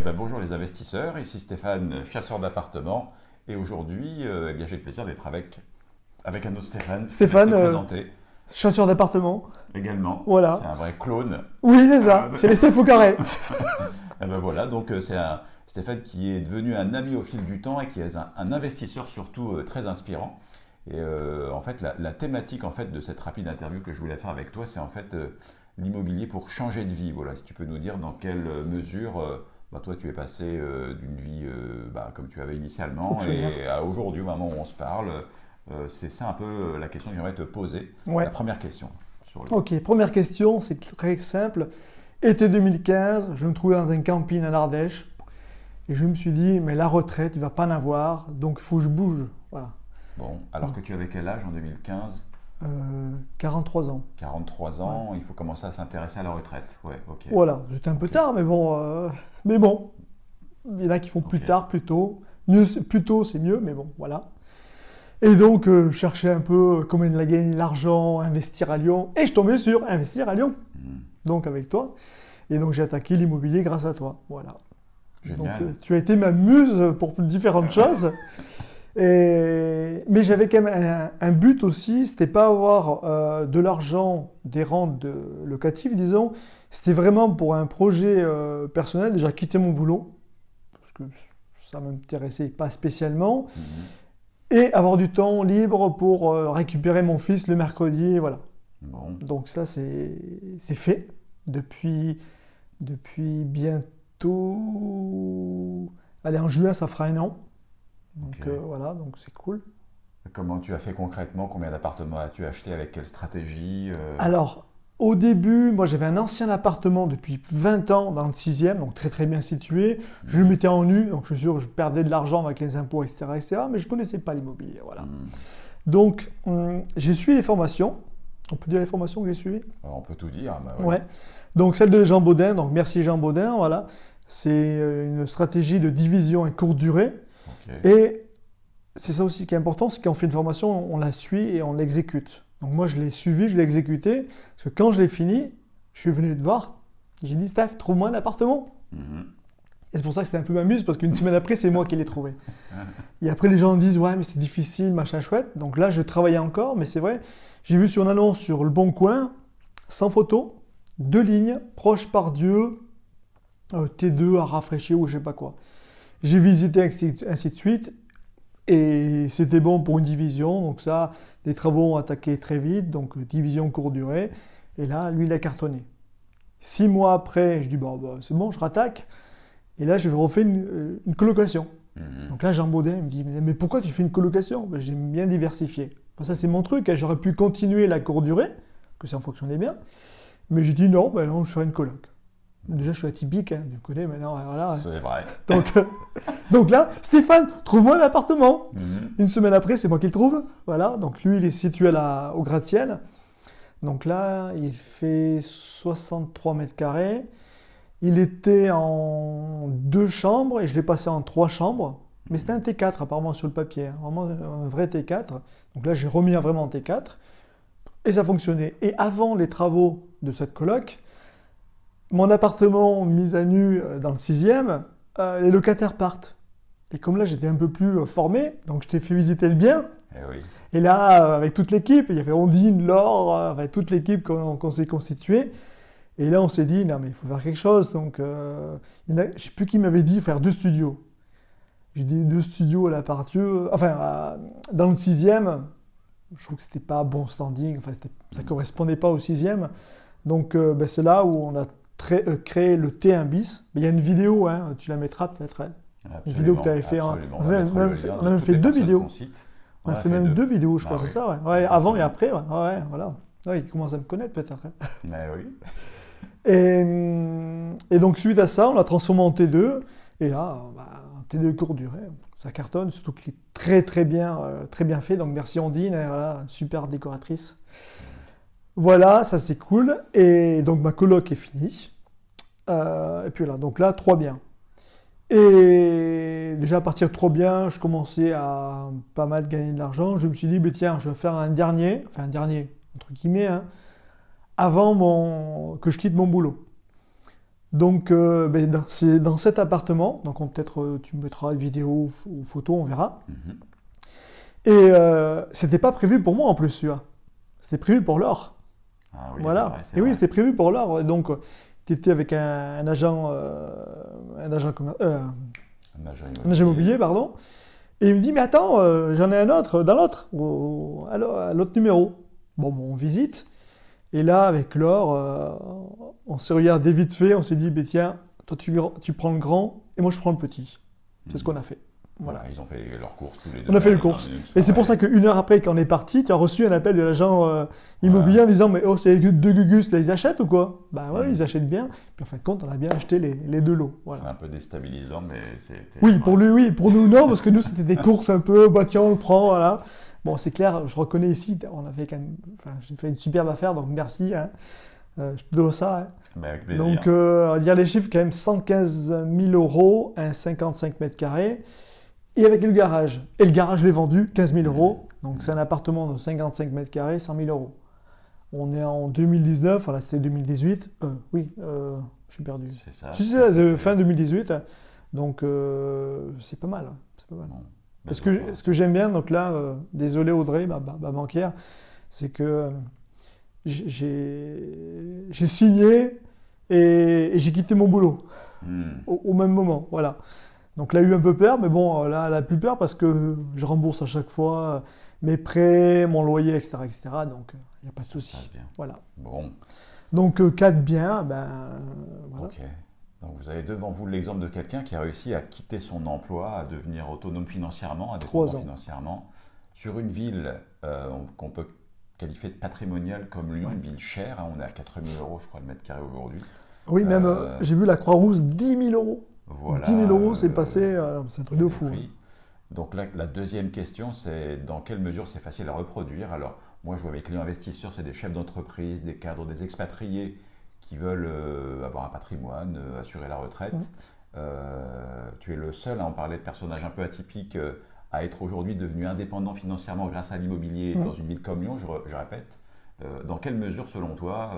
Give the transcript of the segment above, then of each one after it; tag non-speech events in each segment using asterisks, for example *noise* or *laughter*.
Eh ben, bonjour les investisseurs, ici Stéphane, chasseur d'appartements. Et aujourd'hui, euh, eh j'ai le plaisir d'être avec, avec un autre Stéphane. Stéphane, euh, chasseur d'appartements. Également. Voilà. C'est un vrai clone. Oui, c'est ça. c'est les Stéphane carré. *laughs* eh ben voilà, donc euh, c'est un Stéphane qui est devenu un ami au fil du temps et qui est un, investisseur surtout euh, très inspirant. Et en fait, la, la, thématique en fait de cette rapide interview que je voulais faire avec toi, c'est en fait l'immobilier pour changer de vie. Voilà, si tu peux nous dire dans quelle mesure bah, toi, tu es passé euh, d'une vie euh, bah, comme tu avais initialement et à aujourd'hui, au moment où on se parle, euh, c'est ça un peu la question que j'aimerais te poser. La première question. Ok, première question, c'est très simple. Été 2015, je me trouvais dans un camping en Ardèche et je me suis dit, mais la retraite, il ne va pas en avoir, donc il faut que je bouge. Voilà. Bon, alors que tu avais quel âge en 2015 43 ans. 43 ans, il faut commencer à s'intéresser à la retraite. Ouais. Voilà, c'était un peu tard, mais bon, euh, mais bon, il y en a qui font plus tard, plus tôt. Mieux, plus tôt, c'est mieux, mais bon, voilà. Et donc, euh, je cherchais un peu comment gagner l'argent, investir à Lyon, et je tombais sur investir à Lyon. Hmm. Donc, avec toi. Et donc, j'ai attaqué l'immobilier grâce à toi. Voilà. Donc, euh, tu as été ma muse pour différentes *laughs* choses. Mais j'avais quand même un, but aussi, c'était pas avoir euh, de l'argent, des rentes locatives, disons, c'était vraiment pour un projet euh, personnel, déjà quitter mon boulot, parce que ça m'intéressait pas spécialement, mhm. et avoir du temps libre pour euh, récupérer mon fils le mercredi, voilà. Donc ça, c'est fait depuis, depuis bientôt... Allez, en juin, ça fera un an. Donc euh, voilà, donc c'est cool. Comment tu as fait concrètement? Combien d'appartements as-tu acheté? Avec quelle stratégie euh? Alors, au début, moi j'avais un ancien appartement depuis 20 ans dans le 6e, donc très très bien situé. Je le mettais en nu, donc je suis sûr que je perdais de l'argent avec les impôts, etc., etc. Mais je ne connaissais pas l'immobilier, voilà. Hmm. Donc, hum, j'ai suivi les formations. On peut dire les formations que j'ai suivies? On peut tout dire. Bah ouais. Donc, celle de Jean Baudin, donc merci Jean Baudin, voilà. C'est euh, une stratégie de division et courte durée. Et c'est ça aussi qui est important, c'est qu'on fait une formation, on la suit et on l'exécute. Donc moi, je l'ai suivi, je l'ai exécuté, parce que quand je l'ai fini, je suis venu te voir, j'ai dit, Steph, trouve-moi un appartement. Mhm. Et c'est pour ça que c'était un peu m'amuse, parce qu'une semaine après, c'est moi qui l'ai trouvé. *laughs* et après, les gens disent, ouais, mais c'est difficile, machin chouette. Donc là, je travaillais encore, mais c'est vrai, j'ai vu sur une annonce sur Le Bon Coin, sans photo, deux lignes, proche par Dieu, euh, T2 à rafraîchir ou je sais pas quoi. J'ai visité ainsi de suite et c'était bon pour une division. Donc ça, les travaux ont attaqué très vite, donc division courte durée. Et là, lui, il a cartonné. Six mois après, je dis, bon, bah, c'est bon, je rattaque. Et là, je vais refaire une, euh, colocation. Mhm. Donc là, Jean Baudin me dit, mais pourquoi tu fais une colocation? Ben, J'aime bien diversifier. ça, c'est mon truc. Hein. J'aurais pu continuer la courte durée, que ça fonctionnait bien. Mais j'ai dit, non, ben non, je ferai une coloc. Déjà, je suis atypique, hein, tu connais maintenant. Voilà. C'est vrai. Donc, euh, donc là, Stéphane, trouve-moi un appartement. Mhm. Une semaine après, c'est moi qui le trouve. Voilà. Donc lui, il est situé à la, au gratte-ciel. Donc là, il fait 63 mètres carrés. Il était en deux chambres et je l'ai passé en trois chambres. Mais c'était un T4 apparemment sur le papier, hein. vraiment un vrai T4. Donc là, j'ai remis un vraiment T4 et ça fonctionnait. Et avant les travaux de cette coloc, mon appartement mis à nu euh, dans le sixième, euh, les locataires partent. Et comme là, j'étais un peu plus euh, formé, donc je t'ai fait visiter le bien. Eh Et, là, avec toute l'équipe, il y avait Ondine, Laure, avec toute l'équipe qu'on s'est constituée. Et là, on s'est dit, non, mais il faut faire quelque chose. Donc, je ne sais plus qui m'avait dit faire deux studios. J'ai dit deux studios à la. Enfin, dans le sixième, je trouve que c'était pas bon standing. Enfin, ça correspondait pas au sixième. Donc, ben, c'est là où on a euh, créer le T1 bis. il y a une vidéo, hein, tu la mettras peut-être. Hein. Une vidéo que tu avais fait. On, a même, fait, deux vidéos. On, a fait, même deux, vidéos, je bah crois, c'est ça. Ouais. avant et après. Ouais, voilà. il commence à me connaître peut-être. Hein. Mais oui. Et, donc, suite à ça, on l'a transformé en T2. Et là, bah, T2 court durée, ça cartonne, surtout qu'il est très très bien, euh, très bien fait. Donc, merci Ondine, voilà, super décoratrice. Voilà, ça c'est cool. Et donc ma coloc est finie. Euh, et puis là, donc là, trois biens. Et déjà à partir de trois biens, je commençais à pas mal gagner de l'argent. Je me suis dit, bah, tiens, je vais faire un dernier, enfin un dernier, entre guillemets, hein, avant mon, que je quitte mon boulot. Donc, euh, ben, c'est dans cet appartement. Donc, peut-être euh, tu mettras vidéo ou photo, on verra. Mhm. Et euh, c'était pas prévu pour moi en plus, celui-là. C'était prévu pour l'or. Ah oui, voilà. et oui, c'était prévu pour l'or. Donc, tu étais avec un, agent, un agent, un agent immobilier, pardon. Et il me dit, mais attends, j'en ai un autre, dans l'autre, à l'autre numéro. Bon, bon, on visite. Et là, avec l'or, euh, on s'est regardé vite fait, on s'est dit, bah, tiens, toi tu, tu, prends le grand et moi je prends le petit. C'est ce hmm. qu'on a fait. Voilà. ils ont fait leur course tous les deux. On a fait les courses. Et c'est pour ça qu'une heure après, quand on est parti, tu as reçu un appel de l'agent euh, immobilier en disant Mais oh, c'est deux Gugus, là, ils achètent ou quoi? Bah ouais, hmm. ils achètent bien. Puis en fin de compte, on a bien acheté les, les deux lots. C'est un peu déstabilisant, mais c'est. Oui, pour lui, oui. Pour nous, non, parce que nous, c'était des *laughs* courses un peu, bah tiens, on le prend, voilà. Bon, c'est clair, je reconnais ici, on a fait quand même, enfin, j'ai fait une superbe affaire, donc merci. Hein. Euh, je te dois ça. Hein. Ben, avec donc, euh, on va dire les chiffres, quand même 115 000 euros, un 55 mètres carrés, et avec le garage. Et le garage, je l'ai vendu 15 000 euros. Donc, c'est un appartement de 55 mètres carrés, 100 000 euros. On est en 2019, voilà, c'était 2018. Euh, oui, euh, je suis perdu. C'est ça. C'est ça, de fin 2018. Donc, c'est pas mal. C'est pas mal. Ce que, ce que j'aime bien, donc là, euh, désolé Audrey, ma, banquière, c'est que euh, j'ai signé et, j'ai quitté mon boulot hmm. au, même moment. Voilà. Donc là, a eu un peu peur, mais bon, là, elle a plus peur parce que je rembourse à chaque fois euh, mes prêts, mon loyer, etc. etc. donc, il n'y a pas de souci. Voilà. Bon. Donc, 4 biens, ben, voilà. Donc vous avez devant vous l'exemple de quelqu'un qui a réussi à quitter son emploi, à devenir autonome financièrement, indépendant financièrement, sur une ville euh, qu'on peut qualifier de patrimoniale comme Lyon, une ville chère. Hein, on est à 4 000 euros, je crois, le mètre carré aujourd'hui. Oui, même, euh, euh, j'ai vu la Croix-Rousse, 10 000 euros. Voilà, 10 000 euros, c'est passé, c'est un truc de fou. Hein. Donc la deuxième question, c'est dans quelle mesure c'est facile à reproduire? Alors, moi, je vois mes clients investisseurs, c'est des chefs d'entreprise, des cadres, des expatriés qui veulent euh, avoir un patrimoine, euh, assurer la retraite. Euh, tu es le seul à en parler de personnage un peu atypique à être aujourd'hui devenu indépendant financièrement grâce à l'immobilier dans une ville comme Lyon, je, répète. dans quelle mesure, selon toi,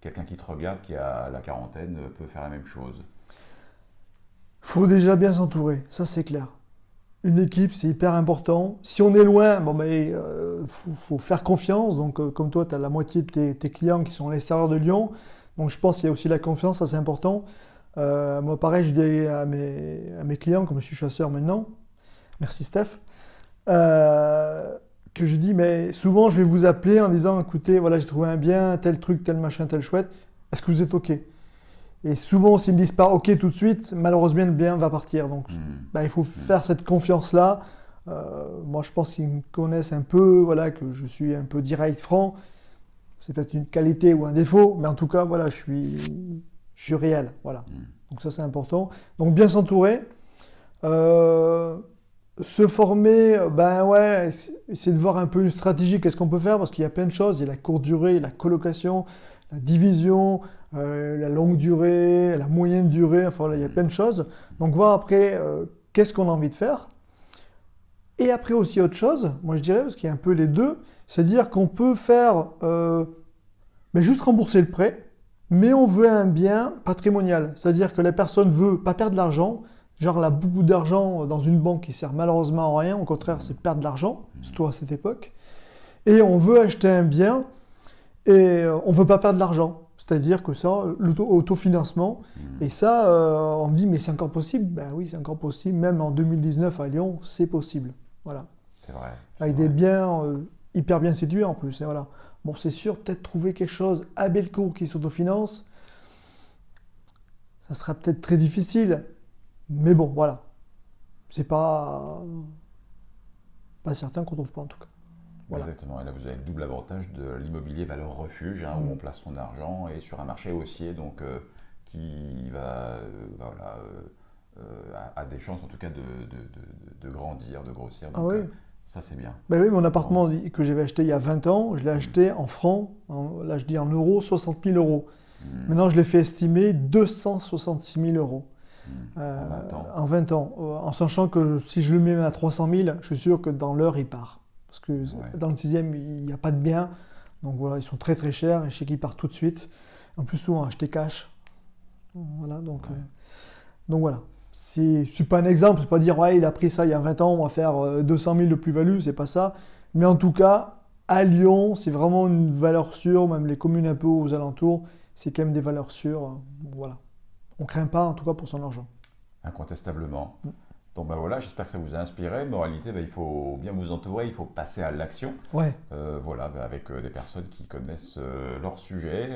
quelqu'un qui te regarde, qui a la quarantaine, peut faire la même chose? Faut déjà bien s'entourer, ça c'est clair. Une équipe, c'est hyper important. Si on est loin, bon, ben, faut, faire confiance. Donc, comme toi, tu as la moitié de tes, clients qui sont à l'extérieur de Lyon. Donc je pense qu'il y a aussi la confiance, ça c'est important. Euh, moi pareil, je dis à mes, clients, comme je suis chasseur maintenant, merci Steph, euh, que je dis, mais souvent je vais vous appeler en disant, écoutez, voilà, j'ai trouvé un bien, tel truc, tel machin, tel chouette, est-ce que vous êtes OK? Et souvent, s'ils ne me disent pas OK tout de suite, malheureusement, le bien va partir. Donc, hmm. bah, il faut hmm. faire cette confiance-là. Euh, moi, je pense qu'ils me connaissent un peu, voilà, que je suis un peu direct, franc c'est peut-être une qualité ou un défaut, mais en tout cas, voilà, je suis, je suis réel. Voilà. Mm. Donc ça, c'est important. Donc bien s'entourer. Euh, se former, ben ouais, c'est de voir un peu une stratégie, qu'est-ce qu'on peut faire, parce qu'il y a plein de choses. Il y a la courte durée, la colocation, la division, la longue durée, la moyenne durée, enfin voilà, il y a plein de choses. Donc voir après, euh, qu'est-ce qu'on a envie de faire. Et après aussi autre chose, moi je dirais, parce qu'il y a un peu les deux, c'est-à-dire qu'on peut faire mais juste rembourser le prêt, mais on veut un bien patrimonial. C'est-à-dire que la personne veut pas perdre de l'argent, genre elle a beaucoup d'argent dans une banque qui sert malheureusement à rien, au contraire c'est perdre de l'argent, surtout à cette époque. Et on veut acheter un bien et euh, on veut pas perdre l'argent. C'est-à-dire que ça, l'autofinancement, mmh. et ça, euh, on me dit, mais c'est encore possible? Ben oui, c'est encore possible. Même en 2019 à Lyon, c'est possible. Voilà. C'est vrai. Avec des biens euh, hyper bien situés en plus. Et voilà. Bon, c'est sûr, peut-être trouver quelque chose à Bellecour qui s'autofinance, ça sera peut-être très difficile. Mais bon, voilà. C'est pas, pas certain qu'on trouve pas en tout cas. Exactement. Et là, vous avez le double avantage de l'immobilier valeur refuge, hein, où mm. on place son argent, et sur un marché haussier, donc euh, qui va, euh, voilà, euh, a, des chances en tout cas de, de, de grandir, de grossir. ah oui. Ça, c'est bien. Ben oui, mon appartement que j'avais acheté il y a 20 ans, je l'ai acheté en francs, là je dis en euros, 60 000 euros. Hmm. Maintenant, je l'ai fait estimer 266 000 euros. Hmm. Euh, en 20 ans. En sachant que si je le mets à 300 000, je suis sûr que dans l'heure, il part. Parce que dans le sixième, il n'y a pas de biens. Donc voilà, ils sont très très chers et sais qu'ils partent tout de suite. En plus, souvent acheter cash. Voilà, donc, donc voilà. Je ne suis pas un exemple, c'est pas dire ouais, il a pris ça il y a 20 ans, on va faire 200 000 de plus-value, c'est pas ça. Mais en tout cas, à Lyon, c'est vraiment une valeur sûre, même les communes un peu aux alentours, c'est quand même des valeurs sûres. Voilà. On ne craint pas, en tout cas, pour son argent. Incontestablement. Mm. Donc ben voilà, j'espère que ça vous a inspiré. Moralité, ben, il faut bien vous entourer, il faut passer à l'action. Ouais. Euh, voilà, ben, avec euh, des personnes qui connaissent euh, leur sujet.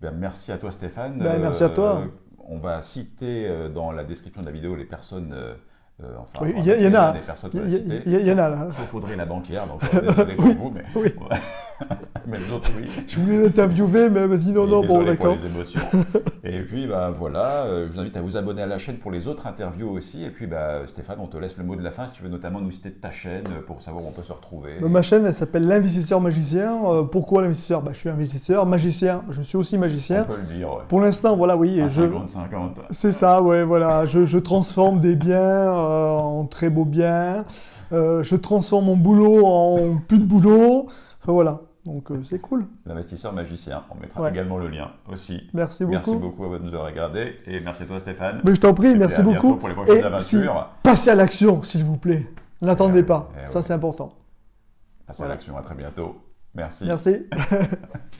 Ben, merci à toi Stéphane. merci à toi. on va citer dans la description de la vidéo les personnes enfin, il y, en a. Il y, en a là. Il faudrait la banquière, donc désolé pour *laughs* vous, mais. Oui. *laughs* *laughs* mais les autres, oui. Je voulais l'interviewer, mais elle m'a dit non, non, bon, d'accord. les émotions. *laughs* et puis, bah, voilà, euh, je vous invite à vous abonner à la chaîne pour les autres interviews aussi. Et puis, bah, Stéphane, on te laisse le mot de la fin si tu veux notamment nous citer ta chaîne pour savoir où on peut se retrouver. Bah, ma chaîne, elle s'appelle L'investisseur magicien. pourquoi l'investisseur? Bah, Je suis investisseur, magicien, je suis aussi magicien. On peut le dire. Pour l'instant, voilà, oui. 50-50. C'est ça, ouais, voilà. Je, je transforme des biens en très beaux biens. Euh, je transforme mon boulot en plus de boulot. Enfin voilà, donc euh, c'est cool. L'investisseur magicien, on mettra également le lien aussi. Merci beaucoup. Merci beaucoup à vous de nous avoir regardé et merci à toi Stéphane. Mais je t'en prie, merci beaucoup. pour les prochaines aventures. passez à l'action s'il vous plaît. N'attendez eh pas, eh ça c'est important. Passez à l'action, à très bientôt. Merci. Merci. *laughs*